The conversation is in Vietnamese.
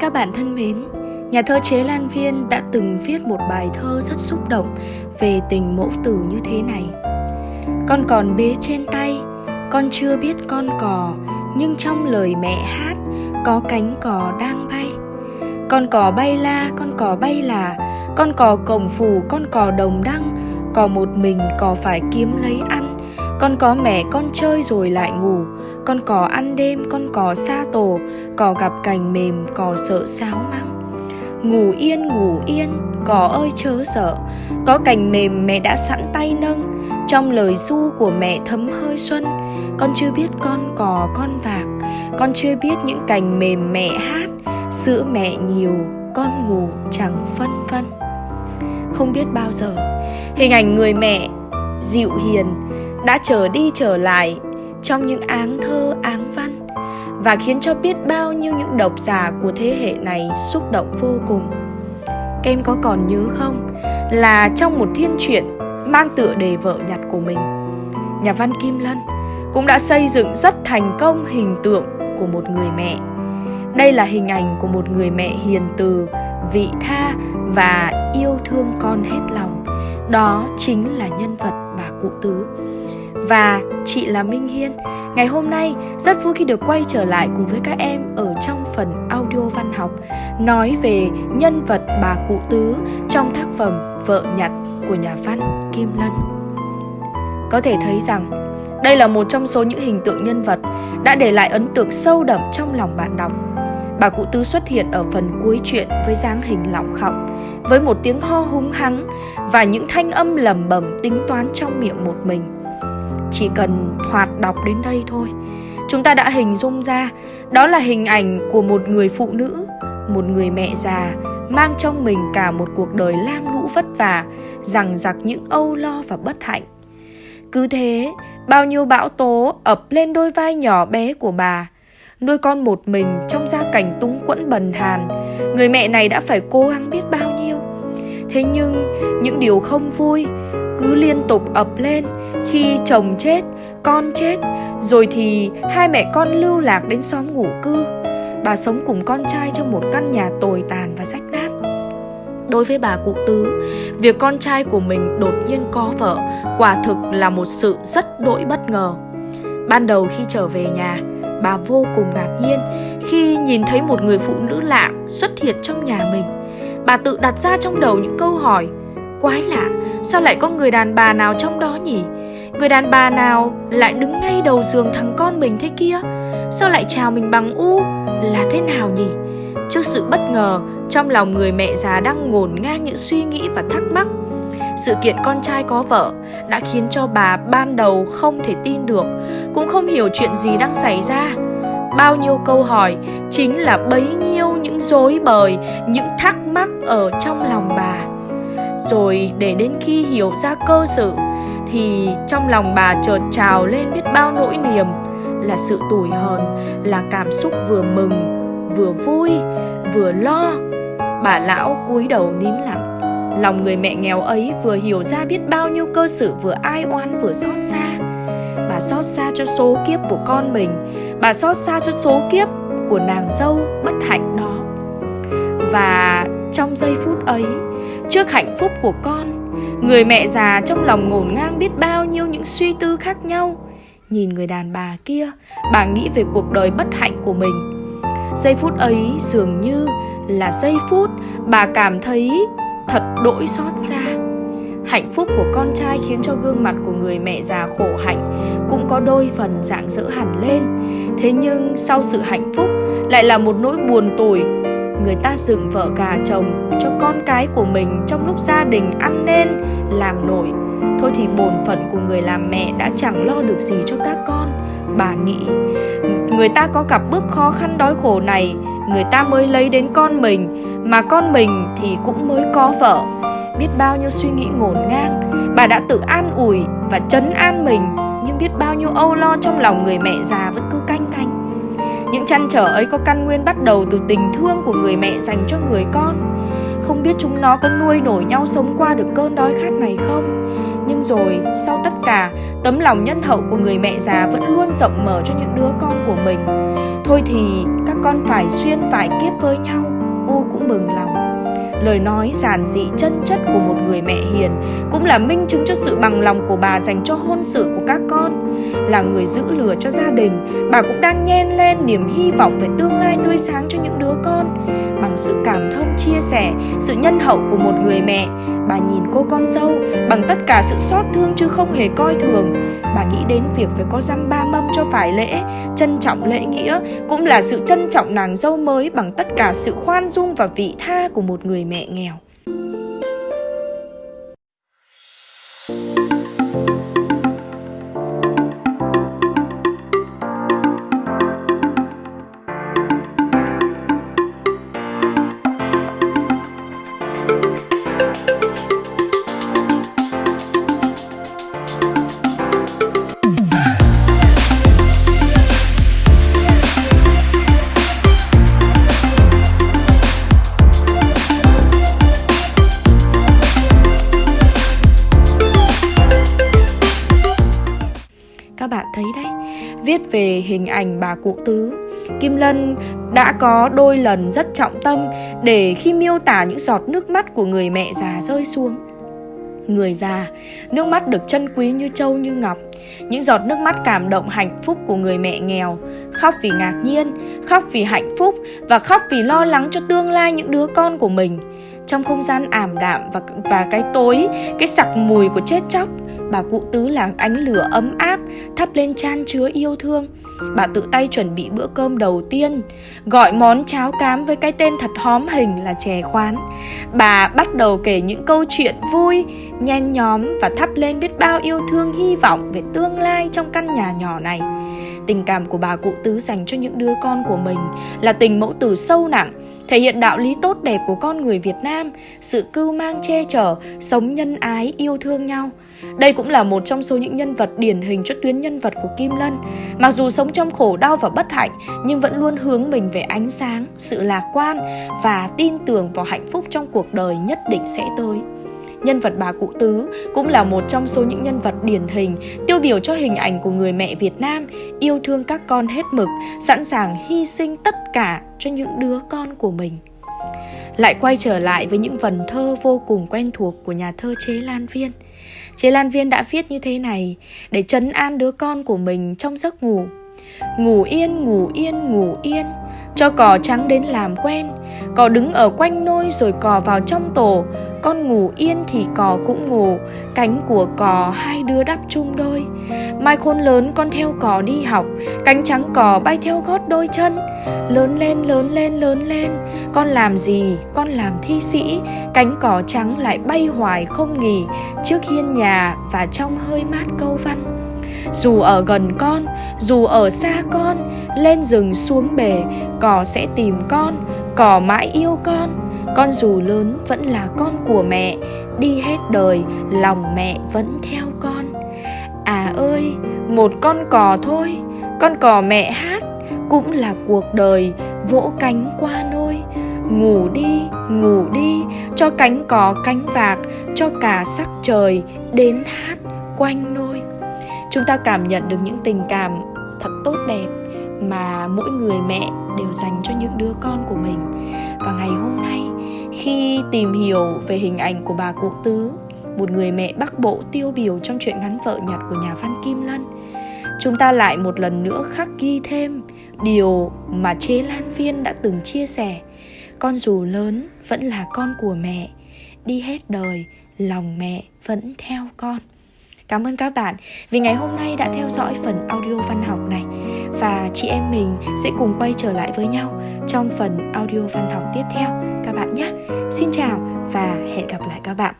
Các bạn thân mến, nhà thơ Chế Lan Viên đã từng viết một bài thơ rất xúc động về tình mẫu tử như thế này. Con còn bế trên tay, con chưa biết con cò, nhưng trong lời mẹ hát có cánh cò đang bay. Con cò bay la, con cò bay là, con cò cổng phủ, con cò đồng đăng, cò một mình cò phải kiếm lấy ăn. Con có mẹ con chơi rồi lại ngủ con cò ăn đêm, con cò xa tổ Cò gặp cành mềm, cò sợ sáo măng. Ngủ yên, ngủ yên, cò ơi chớ sợ. Có cành mềm mẹ đã sẵn tay nâng Trong lời du của mẹ thấm hơi xuân. Con chưa biết con cò con vạc Con chưa biết những cành mềm mẹ hát. Sữa mẹ nhiều, con ngủ chẳng phân vân. Không biết bao giờ Hình ảnh người mẹ dịu hiền đã trở đi trở lại trong những áng thơ áng văn và khiến cho biết bao nhiêu những độc giả của thế hệ này xúc động vô cùng. Các em có còn nhớ không là trong một thiên truyện mang tựa đề vợ nhặt của mình, nhà văn Kim Lân cũng đã xây dựng rất thành công hình tượng của một người mẹ. Đây là hình ảnh của một người mẹ hiền từ, vị tha và yêu thương con hết lòng. Đó chính là nhân vật bà cụ tứ và chị là Minh Hiên. Ngày hôm nay rất vui khi được quay trở lại cùng với các em ở trong phần audio văn học nói về nhân vật bà cụ tứ trong tác phẩm Vợ nhặt của nhà văn Kim Lân. Có thể thấy rằng đây là một trong số những hình tượng nhân vật đã để lại ấn tượng sâu đậm trong lòng bạn đọc. Bà cụ tứ xuất hiện ở phần cuối truyện với dáng hình lỏng khọng, với một tiếng ho hung hăng và những thanh âm lầm bầm tính toán trong miệng một mình chỉ cần thoạt đọc đến đây thôi. Chúng ta đã hình dung ra, đó là hình ảnh của một người phụ nữ, một người mẹ già, mang trong mình cả một cuộc đời lam lũ vất vả rằng giặc những âu lo và bất hạnh. Cứ thế, bao nhiêu bão tố ập lên đôi vai nhỏ bé của bà, nuôi con một mình trong gia cảnh túng quẫn bần hàn, người mẹ này đã phải cố gắng biết bao nhiêu. Thế nhưng, những điều không vui cứ liên tục ập lên khi chồng chết, con chết, rồi thì hai mẹ con lưu lạc đến xóm ngủ cư. Bà sống cùng con trai trong một căn nhà tồi tàn và rách nát. Đối với bà cụ tứ, việc con trai của mình đột nhiên có vợ quả thực là một sự rất đỗi bất ngờ. Ban đầu khi trở về nhà, bà vô cùng ngạc nhiên khi nhìn thấy một người phụ nữ lạ xuất hiện trong nhà mình. Bà tự đặt ra trong đầu những câu hỏi, quái lạ, sao lại có người đàn bà nào trong đó nhỉ? Người đàn bà nào lại đứng ngay đầu giường thằng con mình thế kia? Sao lại chào mình bằng u? Là thế nào nhỉ? Trước sự bất ngờ, trong lòng người mẹ già đang ngổn ngang những suy nghĩ và thắc mắc. Sự kiện con trai có vợ đã khiến cho bà ban đầu không thể tin được, cũng không hiểu chuyện gì đang xảy ra. Bao nhiêu câu hỏi chính là bấy nhiêu những dối bời, những thắc mắc ở trong lòng bà. Rồi để đến khi hiểu ra cơ sự thì trong lòng bà chợt trào lên biết bao nỗi niềm, là sự tủi hờn, là cảm xúc vừa mừng, vừa vui, vừa lo. Bà lão cúi đầu nín lặng. Lòng người mẹ nghèo ấy vừa hiểu ra biết bao nhiêu cơ sự vừa ai oán vừa xót xa. Bà xót xa cho số kiếp của con mình, bà xót xa cho số kiếp của nàng dâu bất hạnh đó. Và trong giây phút ấy, trước hạnh phúc của con người mẹ già trong lòng ngổn ngang biết bao nhiêu những suy tư khác nhau. Nhìn người đàn bà kia, bà nghĩ về cuộc đời bất hạnh của mình. Giây phút ấy dường như là giây phút bà cảm thấy thật đỗi xót xa. Hạnh phúc của con trai khiến cho gương mặt của người mẹ già khổ hạnh cũng có đôi phần dạng dỡ hẳn lên. Thế nhưng sau sự hạnh phúc lại là một nỗi buồn tủi người ta dựng vợ gà chồng cho con cái của mình trong lúc gia đình ăn nên, làm nổi. Thôi thì bổn phận của người làm mẹ đã chẳng lo được gì cho các con. Bà nghĩ, người ta có gặp bước khó khăn đói khổ này, người ta mới lấy đến con mình, mà con mình thì cũng mới có vợ. Biết bao nhiêu suy nghĩ ngổn ngang, bà đã tự an ủi và chấn an mình, nhưng biết bao nhiêu âu lo trong lòng người mẹ già vẫn cứ canh canh những chăn trở ấy có căn nguyên bắt đầu từ tình thương của người mẹ dành cho người con. Không biết chúng nó có nuôi nổi nhau sống qua được cơn đói khát này không? Nhưng rồi, sau tất cả, Tấm lòng nhân hậu của người mẹ già vẫn luôn rộng mở cho những đứa con của mình. Thôi thì, các con phải xuyên phải kiếp với nhau. U cũng mừng lòng. Lời nói giản dị chân chất của một người mẹ hiền cũng là minh chứng cho sự bằng lòng của bà dành cho hôn sự của các con. Là người giữ lửa cho gia đình, bà cũng đang nhen lên niềm hy vọng về tương lai tươi sáng cho những đứa con. Bằng sự cảm thông chia sẻ, sự nhân hậu của một người mẹ, bà nhìn cô con dâu bằng tất cả sự xót thương chứ không hề coi thường. Bà nghĩ đến việc phải có răm ba mâm cho phải lễ, trân trọng lễ nghĩa cũng là sự trân trọng nàng dâu mới bằng tất cả sự khoan dung và vị tha của một người mẹ nghèo. Viết về hình ảnh bà cụ tứ. Kim Lân đã có đôi lần rất trọng tâm Để khi miêu tả những giọt nước mắt của người mẹ già rơi xuống. Người già, nước mắt được chân quý như châu như ngọc. Những giọt nước mắt cảm động hạnh phúc của người mẹ nghèo Khóc vì ngạc nhiên, khóc vì hạnh phúc Và khóc vì lo lắng cho tương lai những đứa con của mình. Trong không gian ảm đạm và, và cái tối, cái sặc mùi của chết chóc bà cụ tứ là ánh lửa ấm áp thắp lên chan chứa yêu thương. Bà tự tay chuẩn bị bữa cơm đầu tiên gọi món cháo cám với cái tên thật hóm hình là chè khoán. Bà bắt đầu kể những câu chuyện vui nhen nhóm và thắp lên biết bao yêu thương hy vọng về tương lai trong căn nhà nhỏ này. Tình cảm của bà cụ tứ dành cho những đứa con của mình là tình mẫu tử sâu nặng thể hiện đạo lý tốt đẹp của con người Việt Nam, sự cưu mang che chở, sống nhân ái, yêu thương nhau. Đây cũng là một trong số những nhân vật điển hình cho tuyến nhân vật của Kim Lân. Mặc dù sống trong khổ đau và bất hạnh, nhưng vẫn luôn hướng mình về ánh sáng, sự lạc quan và tin tưởng vào hạnh phúc trong cuộc đời nhất định sẽ tới. Nhân vật bà Cụ Tứ cũng là một trong số những nhân vật điển hình tiêu biểu cho hình ảnh của người mẹ Việt Nam yêu thương các con hết mực, sẵn sàng hy sinh tất cả cho những đứa con của mình. Lại quay trở lại với những vần thơ vô cùng quen thuộc của nhà thơ Chế Lan Viên. Chế Lan Viên đã viết như thế này để trấn an đứa con của mình trong giấc ngủ. Ngủ yên, ngủ yên, ngủ yên, cho cò trắng đến làm quen, cò đứng ở quanh nôi rồi cò vào trong tổ, con ngủ yên thì cò cũng ngủ, Cánh của cò hai đứa đắp chung đôi. Mai khôn lớn con theo cò đi học, Cánh trắng cò bay theo gót đôi chân. Lớn lên lớn lên lớn lên, Con làm gì, con làm thi sĩ. Cánh cò trắng lại bay hoài không nghỉ, Trước hiên nhà và trong hơi mát câu văn. Dù ở gần con, dù ở xa con, lên rừng xuống bể, cò sẽ tìm con, cò mãi yêu con con dù lớn vẫn là con của mẹ, đi hết đời lòng mẹ vẫn theo con. À ơi, một con cò thôi, con cò mẹ hát cũng là cuộc đời vỗ cánh qua nôi. Ngủ đi ngủ đi, cho cánh cò cánh vạc, cho cả sắc trời đến hát quanh nôi. Chúng ta cảm nhận được những tình cảm thật tốt đẹp mà mỗi người mẹ đều dành cho những đứa con của mình. Và ngày hôm nay khi tìm hiểu về hình ảnh của bà cụ tứ, một người mẹ bắc bộ tiêu biểu trong truyện ngắn vợ nhặt của nhà văn kim lân, chúng ta lại một lần nữa khắc ghi thêm điều mà chế lan viên đã từng chia sẻ. Con dù lớn vẫn là con của mẹ, đi hết đời, lòng mẹ vẫn theo con. Cảm ơn các bạn vì ngày hôm nay đã theo dõi phần audio văn học này và chị em mình sẽ cùng quay trở lại với nhau trong phần audio văn học tiếp theo các bạn nhé. Xin chào và hẹn gặp lại các bạn.